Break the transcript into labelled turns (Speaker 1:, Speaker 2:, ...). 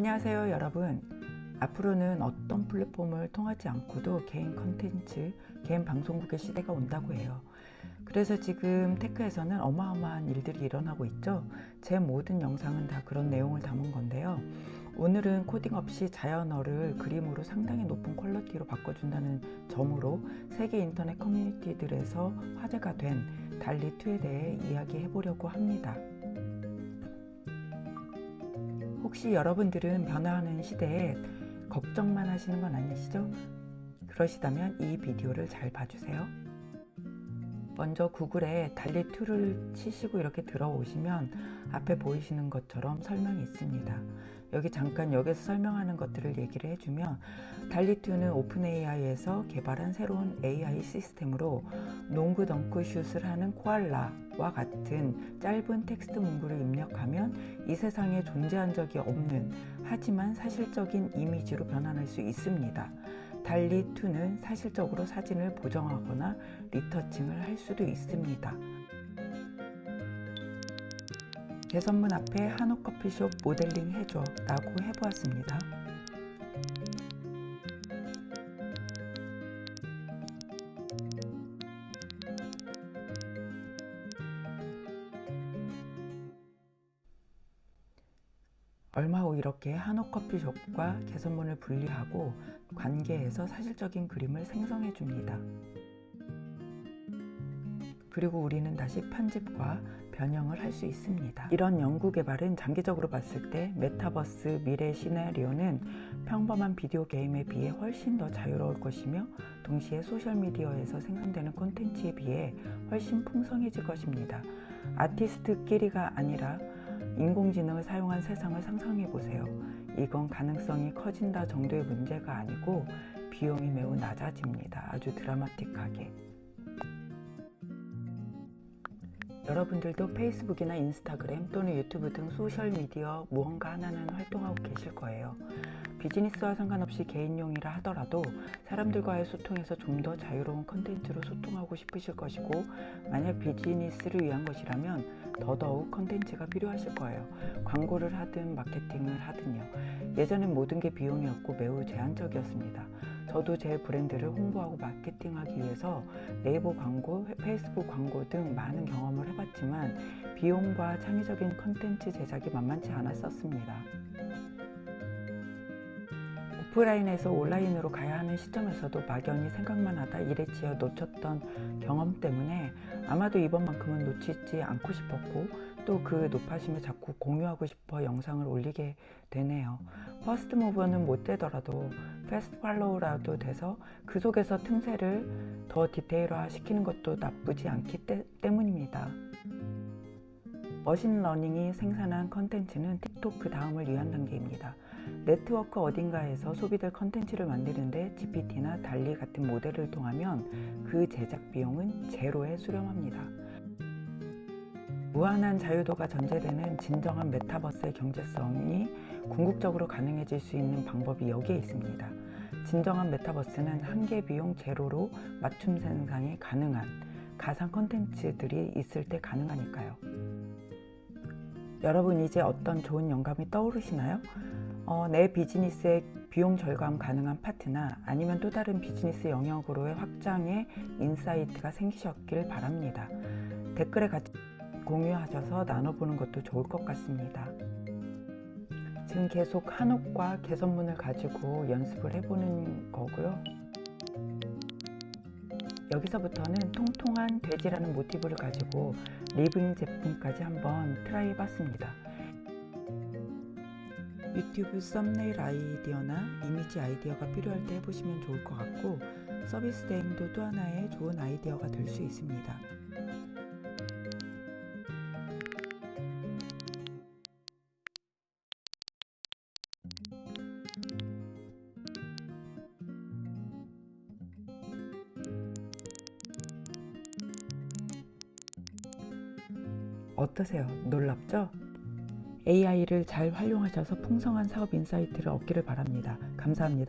Speaker 1: 안녕하세요 여러분. 앞으로는 어떤 플랫폼을 통하지 않고도 개인 컨텐츠, 개인 방송국의 시대가 온다고 해요. 그래서 지금 tech에서는 어마어마한 일들이 일어나고 있죠. 제 모든 영상은 다 그런 내용을 담은 건데요. 오늘은 코딩 없이 자연어를 그림으로 상당히 높은 퀄리티로 바꿔준다는 점으로 세계 인터넷 커뮤니티들에서 화제가 된 DALL-E 2에 대해 이야기해 보려고 합니다 혹시 여러분들은 변화하는 시대에 걱정만 하시는 건 아니시죠? 그러시다면 이 비디오를 잘 봐주세요. 먼저 구글에 DALL-E 2를 치시고 이렇게 들어오시면 앞에 보이시는 것처럼 설명이 있습니다. 여기 잠깐 여기서 설명하는 것들을 얘기를 해주면 달리2는 오픈 AI에서 개발한 새로운 AI 시스템으로 농구 덩크 슛을 하는 코알라와 같은 짧은 텍스트 문구를 입력하면 이 세상에 존재한 적이 없는 하지만 사실적인 이미지로 변환할 수 있습니다. 달리 2는 사실적으로 사진을 보정하거나 리터칭을 할 수도 있습니다. 개선문 앞에 한옥 커피숍 모델링 해줘 라고 해보았습니다. 얼마 후 이렇게 한옥 커피숍과 개선문을 분리하고 관계에서 사실적인 그림을 생성해 줍니다. 그리고 우리는 다시 편집과 변형을 할 수 있습니다. 이런 연구 개발은 장기적으로 봤을 때 메타버스 미래 시나리오는 평범한 비디오 게임에 비해 훨씬 더 자유로울 것이며 동시에 소셜미디어에서 생성되는 콘텐츠에 비해 훨씬 풍성해질 것입니다. 아티스트끼리가 아니라 인공지능을 사용한 세상을 상상해 보세요. 이건 가능성이 커진다 정도의 문제가 아니고 비용이 매우 낮아집니다. 아주 드라마틱하게. 여러분들도 페이스북이나 인스타그램 또는 유튜브 등 소셜미디어 무언가 하나는 활동하고 계실 거예요. 비즈니스와 상관없이 개인용이라 하더라도 사람들과의 소통에서 좀 더 자유로운 컨텐츠로 소통하고 싶으실 것이고 만약 비즈니스를 위한 것이라면 더더욱 컨텐츠가 필요하실 거예요. 광고를 하든 마케팅을 하든요. 예전엔 모든 게 비용이었고 매우 제한적이었습니다. 저도 제 브랜드를 홍보하고 마케팅하기 위해서 네이버 광고, 페이스북 광고 등 많은 경험을 해봤지만 비용과 창의적인 컨텐츠 제작이 만만치 않았었습니다. 오프라인에서 온라인으로 가야 하는 시점에서도 막연히 생각만 하다 치여 놓쳤던 경험 때문에 아마도 이번만큼은 놓치지 않고 싶었고 또 그 노파심을 자꾸 공유하고 싶어 영상을 올리게 되네요. first mover는 못 되더라도 fast follow라도 돼서 그 속에서 틈새를 더 디테일화 시키는 것도 나쁘지 않기 때, 때문입니다. machine learning이 생산한 컨텐츠는 TikTok 그 다음을 위한 단계입니다. 네트워크 어딘가에서 소비될 컨텐츠를 만드는데 GPT나 DALL-E 같은 모델을 통하면 그 제작 비용은 제로에 수렴합니다. 무한한 자유도가 전제되는 진정한 메타버스의 경제성이 궁극적으로 가능해질 수 있는 방법이 여기에 있습니다. 진정한 메타버스는 한계 비용 제로로 맞춤 생산이 가능한 가상 컨텐츠들이 있을 때 가능하니까요. 여러분 이제 어떤 좋은 영감이 떠오르시나요? 어, 내 비즈니스의 비용 절감 가능한 파트나 아니면 또 다른 비즈니스 영역으로의 확장의 insight가 생기셨길 바랍니다. 댓글에 같이 공유하셔서 나눠보는 것도 좋을 것 같습니다. 지금 계속 한옥과 개선문을 가지고 연습을 해보는 거고요. 여기서부터는 통통한 돼지라는 모티브를 가지고 living 제품까지 한번 try 해봤습니다. 유튜브 썸네일 아이디어나 이미지 아이디어가 필요할 때 해보시면 좋을 것 같고 서비스 대행도 또 하나의 좋은 아이디어가 될 수 있습니다. 어떠세요? 놀랍죠? AI를 잘 활용하셔서 풍성한 사업 insight를 얻기를 바랍니다. 감사합니다.